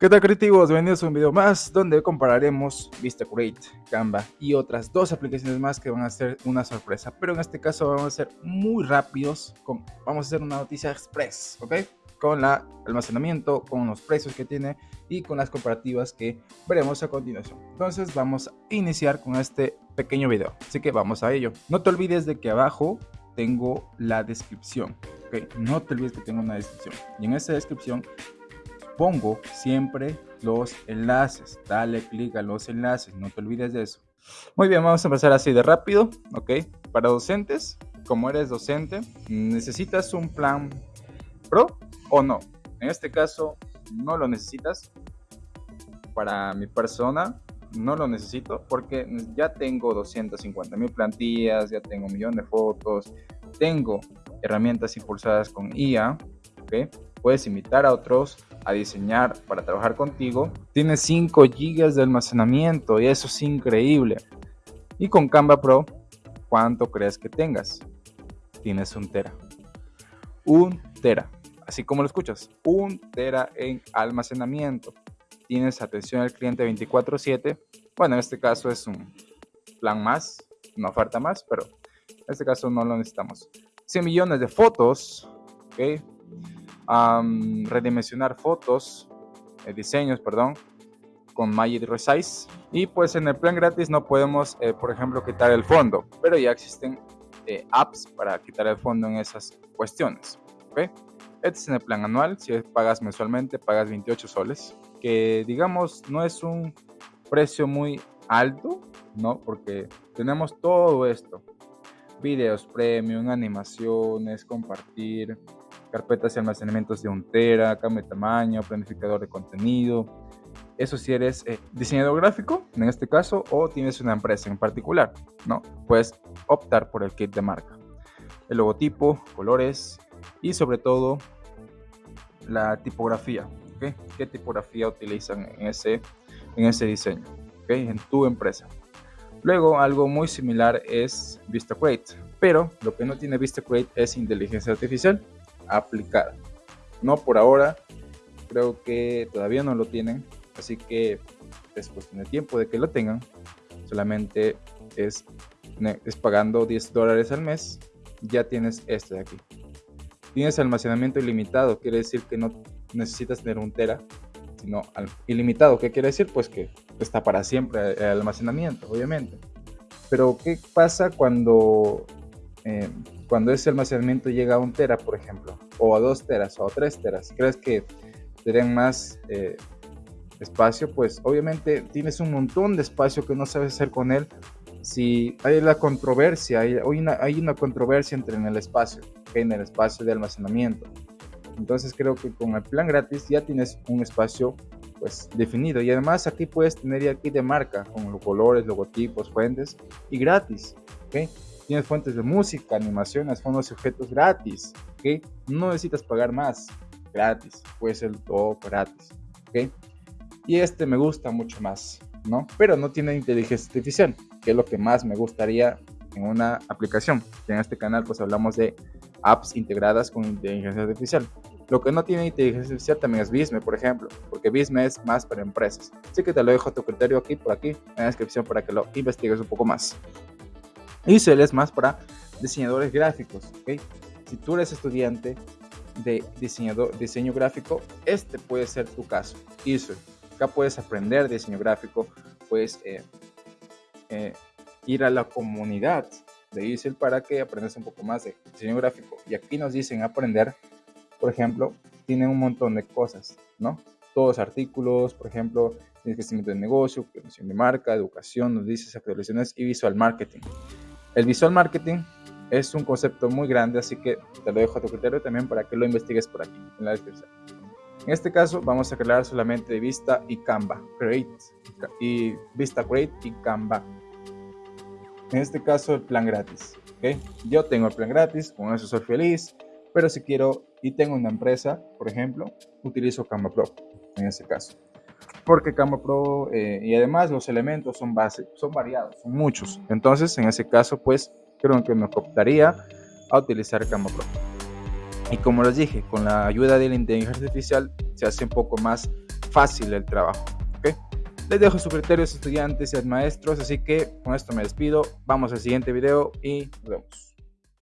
¿Qué tal creativos? Bienvenidos a un video más donde compararemos VistaCreate, Canva y otras dos aplicaciones más que van a ser una sorpresa. Pero en este caso vamos a ser muy rápidos, vamos a hacer una noticia express, ¿ok? Con el almacenamiento, con los precios que tiene y con las comparativas que veremos a continuación. Entonces vamos a iniciar con este pequeño video, así que vamos a ello. No te olvides de que abajo tengo la descripción, ¿ok? No te olvides que tengo una descripción y en esa descripción pongo siempre los enlaces. Dale clic a los enlaces, no te olvides de eso. Muy bien, vamos a empezar así de rápido, ¿ok? Para docentes, como eres docente, ¿necesitas un plan pro o no? En este caso, no lo necesitas. Para mi persona, no lo necesito porque ya tengo 250 mil plantillas, ya tengo un millón de fotos, tengo herramientas impulsadas con IA, ¿ok? Puedes invitar a otros a diseñar para trabajar contigo, tienes 5 GB de almacenamiento y eso es increíble. Y con Canva Pro, ¿cuánto crees que tengas? Tienes un tera. Un tera. Así como lo escuchas, un tera en almacenamiento. Tienes atención al cliente 24/7. Bueno, en este caso es un plan más, una oferta más, pero en este caso no lo necesitamos. 100 millones de fotos, ¿ok? Redimensionar fotos, eh, diseños, perdón, con Magic Resize. Y pues en el plan gratis no podemos, eh, por ejemplo, quitar el fondo, pero ya existen eh, apps para quitar el fondo en esas cuestiones. ¿okay? Este es en el plan anual, si pagas mensualmente, pagas 28 soles, que digamos no es un precio muy alto, ¿no? Porque tenemos todo esto, videos premium, animaciones, compartir, carpetas y almacenamientos de un tera, cambio de tamaño, planificador de contenido. Eso si eres eh, diseñador gráfico, en este caso, o tienes una empresa en particular, ¿no? Puedes optar por el kit de marca. El logotipo, colores y sobre todo la tipografía. ¿okay? ¿Qué tipografía utilizan en ese, en ese diseño? En tu empresa. Luego, algo muy similar es VistaCreate, pero lo que no tiene VistaCreate es inteligencia artificial aplicada. No por ahora, creo que todavía no lo tienen, así que es cuestión de tiempo de que lo tengan. Solamente es, es pagando 10 dólares al mes, ya tienes este de aquí. Tienes almacenamiento ilimitado, quiere decir que no necesitas tener un tera, sino ilimitado. ¿Qué quiere decir? Pues que está para siempre el almacenamiento, obviamente. Pero ¿qué pasa cuando eh, cuando ese almacenamiento llega a un tera, por ejemplo, o a dos teras o a tres teras, ¿crees que tendrían más eh, espacio? Pues obviamente tienes un montón de espacio que no sabes hacer con él. Si hay la controversia, hay una, hay una controversia entre en el espacio, en el espacio de almacenamiento. Entonces creo que con el plan gratis ya tienes un espacio pues definido y además aquí puedes tener ya aquí de marca con los colores, logotipos, fuentes y gratis. ¿okay? Tienes fuentes de música, animaciones, fondos y objetos gratis. ¿ok? No necesitas pagar más. Gratis. Puede ser todo gratis. ¿ok? Y este me gusta mucho más. ¿no? Pero no tiene inteligencia artificial, que es lo que más me gustaría en una aplicación. en este canal pues hablamos de apps integradas con inteligencia artificial. Lo que no tiene inteligencia artificial también es Visme, por ejemplo, porque Visme es más para empresas. Así que te lo dejo a tu criterio aquí, por aquí, en la descripción para que lo investigues un poco más. Isel es más para diseñadores gráficos. ¿okay? Si tú eres estudiante de diseñador, diseño gráfico, este puede ser tu caso. Isel. Acá puedes aprender diseño gráfico, puedes eh, eh, ir a la comunidad de Isel para que aprendas un poco más de diseño gráfico. Y aquí nos dicen aprender, por ejemplo, tienen un montón de cosas, ¿no? Todos artículos, por ejemplo, crecimiento de negocio, creación de marca, educación, nos dices actualizaciones y visual marketing. El visual marketing es un concepto muy grande, así que te lo dejo a tu criterio también para que lo investigues por aquí, en la descripción. En este caso vamos a crear solamente Vista y Canva, Create y Vista Create y Canva. En este caso el plan gratis. ¿okay? Yo tengo el plan gratis, con eso soy feliz, pero si quiero y tengo una empresa, por ejemplo, utilizo Canva Pro en este caso porque Canva Pro eh, y además los elementos son base, son variados, son muchos. Entonces, en ese caso, pues creo que me optaría a utilizar Canva Pro. Y como les dije, con la ayuda de la inteligencia artificial se hace un poco más fácil el trabajo. Les dejo sus criterios estudiantes y maestros, así que con esto me despido. Vamos al siguiente video y nos vemos.